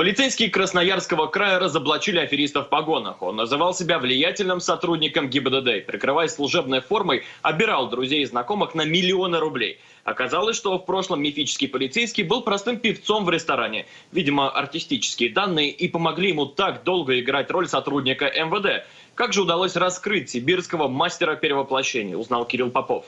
Полицейские Красноярского края разоблачили афериста в погонах. Он называл себя влиятельным сотрудником ГИБДД. Прикрываясь служебной формой, обирал друзей и знакомых на миллионы рублей. Оказалось, что в прошлом мифический полицейский был простым певцом в ресторане. Видимо, артистические данные и помогли ему так долго играть роль сотрудника МВД. Как же удалось раскрыть сибирского мастера перевоплощения, узнал Кирилл Попов.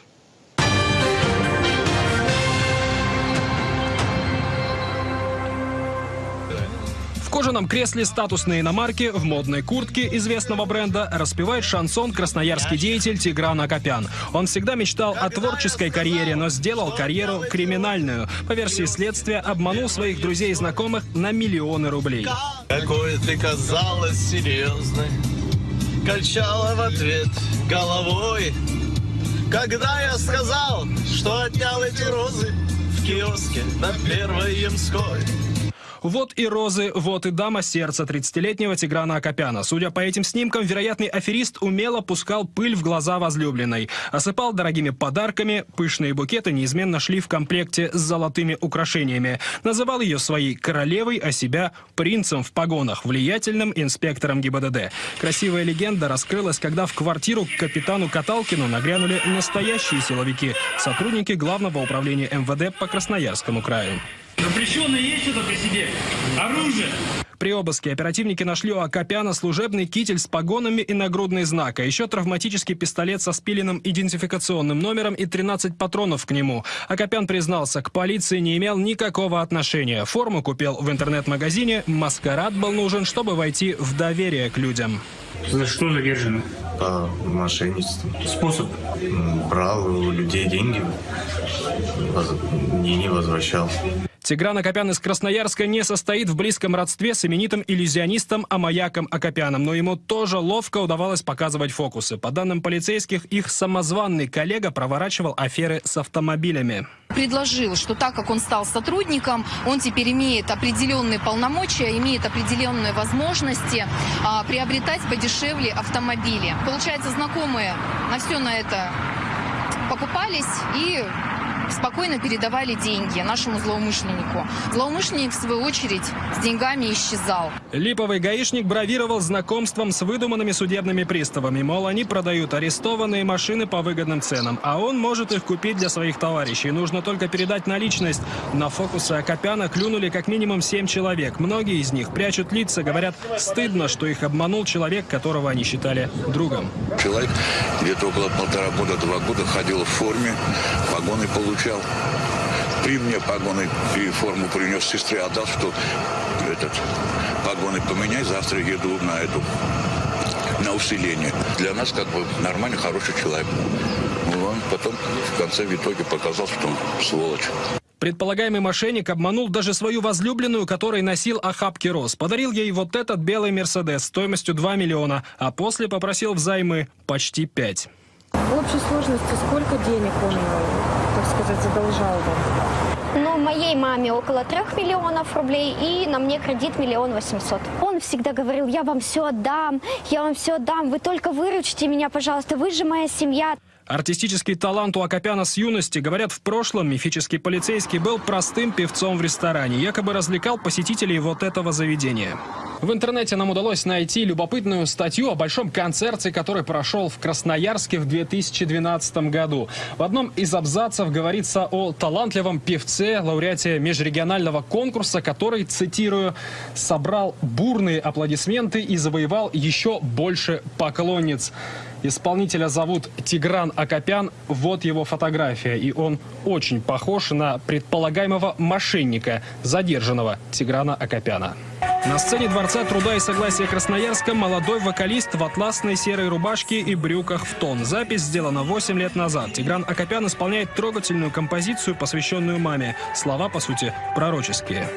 Кожаном кресле статусной иномарки в модной куртке известного бренда распевает шансон красноярский деятель Тигран Акопян. Он всегда мечтал о творческой карьере, но сделал карьеру криминальную. По версии следствия, обманул своих друзей и знакомых на миллионы рублей. Какой ты казалась серьезной, качала в ответ головой. Когда я сказал, что отнял эти розы в киоске на Первой Ямской. Вот и розы, вот и дама сердца 30-летнего Тиграна Акопяна. Судя по этим снимкам, вероятный аферист умело пускал пыль в глаза возлюбленной. Осыпал дорогими подарками, пышные букеты неизменно шли в комплекте с золотыми украшениями. Называл ее своей королевой, а себя принцем в погонах, влиятельным инспектором ГИБДД. Красивая легенда раскрылась, когда в квартиру к капитану Каталкину нагрянули настоящие силовики, сотрудники Главного управления МВД по Красноярскому краю. Запрещенное есть что-то при себе? Оружие! При обыске оперативники нашли у Акопяна служебный китель с погонами и нагрудный знак, а еще травматический пистолет со спиленным идентификационным номером и 13 патронов к нему. Акопян признался, к полиции не имел никакого отношения. Форму купил в интернет-магазине, маскарад был нужен, чтобы войти в доверие к людям. За что задержаны? По мошенничеству. Способ? Брал у людей деньги, не, не возвращал. Тигран Акопян из Красноярска не состоит в близком родстве с именитым иллюзионистом Амаяком Акопяном, но ему тоже ловко удавалось показывать фокусы. По данным полицейских, их самозванный коллега проворачивал аферы с автомобилями. Предложил, что так как он стал сотрудником, он теперь имеет определенные полномочия, имеет определенные возможности а, приобретать подешевле автомобили. Получается, знакомые на все на это покупались и спокойно передавали деньги нашему злоумышленнику. Злоумышленник, в свою очередь, с деньгами исчезал. Липовый гаишник бравировал знакомством с выдуманными судебными приставами. Мол, они продают арестованные машины по выгодным ценам, а он может их купить для своих товарищей. Нужно только передать наличность. На фокусы Акопяна клюнули как минимум семь человек. Многие из них прячут лица, говорят, стыдно, что их обманул человек, которого они считали другом. Человек где-то около полтора года, два года ходил в форме, погоны получил получал. При мне погоны и форму принес сестре, отдал, что этот погоны поменяй, завтра еду на эту на усиление. Для нас как бы нормальный, хороший человек. Ну, он потом в конце в итоге показал, что он сволочь. Предполагаемый мошенник обманул даже свою возлюбленную, которой носил охапки роз. Подарил ей вот этот белый Мерседес стоимостью 2 миллиона, а после попросил взаймы почти 5. В общей сложности сколько денег он так сказать, задолжал вам? Ну, моей маме около трех миллионов рублей, и на мне кредит миллион восемьсот. Он всегда говорил, я вам все отдам, я вам все отдам, вы только выручите меня, пожалуйста, вы же моя семья. Артистический талант у Акопяна с юности. Говорят, в прошлом мифический полицейский был простым певцом в ресторане. Якобы развлекал посетителей вот этого заведения. В интернете нам удалось найти любопытную статью о большом концерте, который прошел в Красноярске в 2012 году. В одном из абзацев говорится о талантливом певце, лауреате межрегионального конкурса, который, цитирую, «собрал бурные аплодисменты и завоевал еще больше поклонниц». Исполнителя зовут Тигран Акопян. Вот его фотография. И он очень похож на предполагаемого мошенника, задержанного Тиграна Акопяна. На сцене Дворца труда и согласия Красноярска молодой вокалист в атласной серой рубашке и брюках в тон. Запись сделана 8 лет назад. Тигран Акопян исполняет трогательную композицию, посвященную маме. Слова, по сути, пророческие.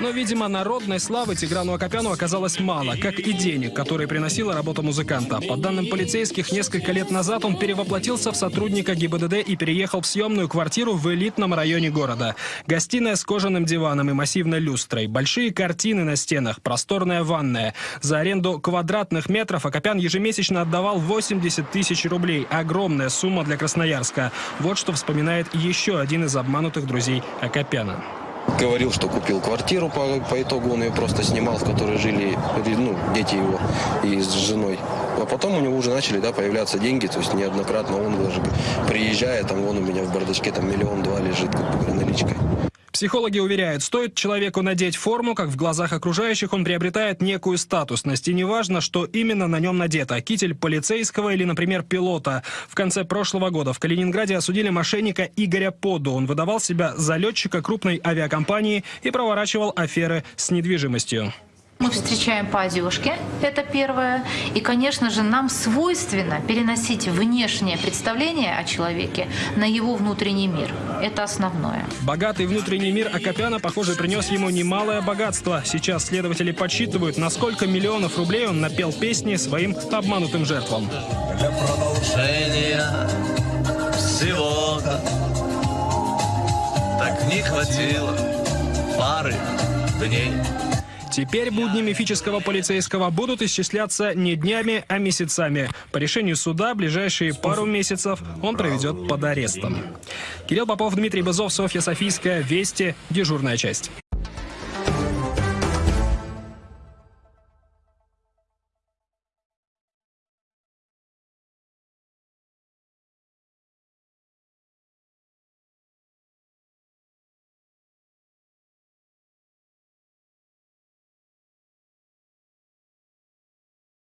Видимо, народной славы Тиграну Акопяну оказалось мало, как и денег, которые приносила работа музыканта. По данным полицейских, несколько лет назад он перевоплотился в сотрудника ГИБДД и переехал в съемную квартиру в элитном районе города. Гостиная с кожаным диваном и массивной люстрой, большие картины на стенах, просторная ванная. За аренду квадратных метров Акопян ежемесячно отдавал 80 тысяч рублей. Огромная сумма для Красноярска. Вот что вспоминает еще один из обманутых друзей Акопяна. Говорил, что купил квартиру, по, по итогу он ее просто снимал, в которой жили ну, дети его и с женой. А потом у него уже начали да, появляться деньги, то есть неоднократно он даже приезжая, там вон у меня в бардачке там миллион-два лежит как бы наличкой. Психологи уверяют, стоит человеку надеть форму, как в глазах окружающих он приобретает некую статусность. И неважно, что именно на нем надето. Китель полицейского или, например, пилота. В конце прошлого года в Калининграде осудили мошенника Игоря Поду. Он выдавал себя за летчика крупной авиакомпании и проворачивал аферы с недвижимостью. Мы встречаем по одежке, это первое. И, конечно же, нам свойственно переносить внешнее представление о человеке на его внутренний мир. Это основное. Богатый внутренний мир Акопяна, похоже, принес ему немалое богатство. Сейчас следователи подсчитывают, на сколько миллионов рублей он напел песни своим обманутым жертвам. Для продолжения всего-то так не хватило пары дней. Теперь будни мифического полицейского будут исчисляться не днями, а месяцами. По решению суда ближайшие пару месяцев он проведет под арестом. Кирилл Попов, Дмитрий Бызов, Софья Софийская, Вести, дежурная часть.